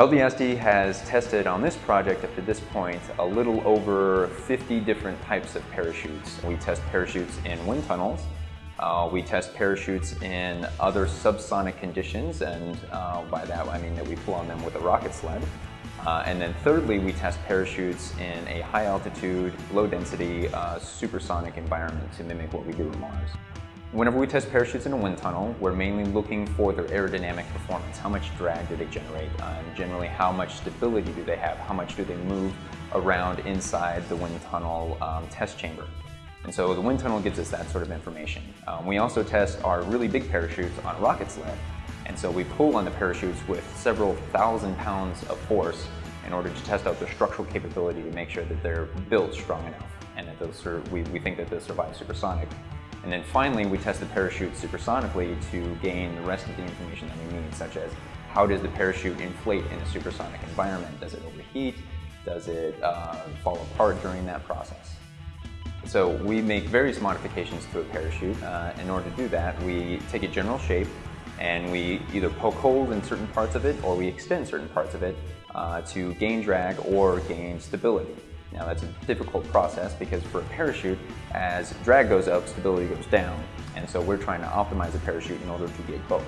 LDSD has tested on this project up to this point a little over 50 different types of parachutes. We test parachutes in wind tunnels, uh, we test parachutes in other subsonic conditions, and uh, by that I mean that we pull on them with a rocket sled. Uh, and then thirdly, we test parachutes in a high altitude, low density, uh, supersonic environment to mimic what we do on Mars. Whenever we test parachutes in a wind tunnel, we're mainly looking for their aerodynamic performance. How much drag do they generate? Uh, and generally, how much stability do they have? How much do they move around inside the wind tunnel um, test chamber? And so the wind tunnel gives us that sort of information. Um, we also test our really big parachutes on a rocket sled. And so we pull on the parachutes with several thousand pounds of force in order to test out their structural capability to make sure that they're built strong enough and that those we, we think that they'll survive supersonic. And then finally, we test the parachute supersonically to gain the rest of the information that we need, such as how does the parachute inflate in a supersonic environment? Does it overheat? Does it uh, fall apart during that process? So we make various modifications to a parachute. Uh, in order to do that, we take a general shape and we either poke holes in certain parts of it or we extend certain parts of it uh, to gain drag or gain stability. Now that's a difficult process because for a parachute, as drag goes up, stability goes down. And so we're trying to optimize the parachute in order to get both.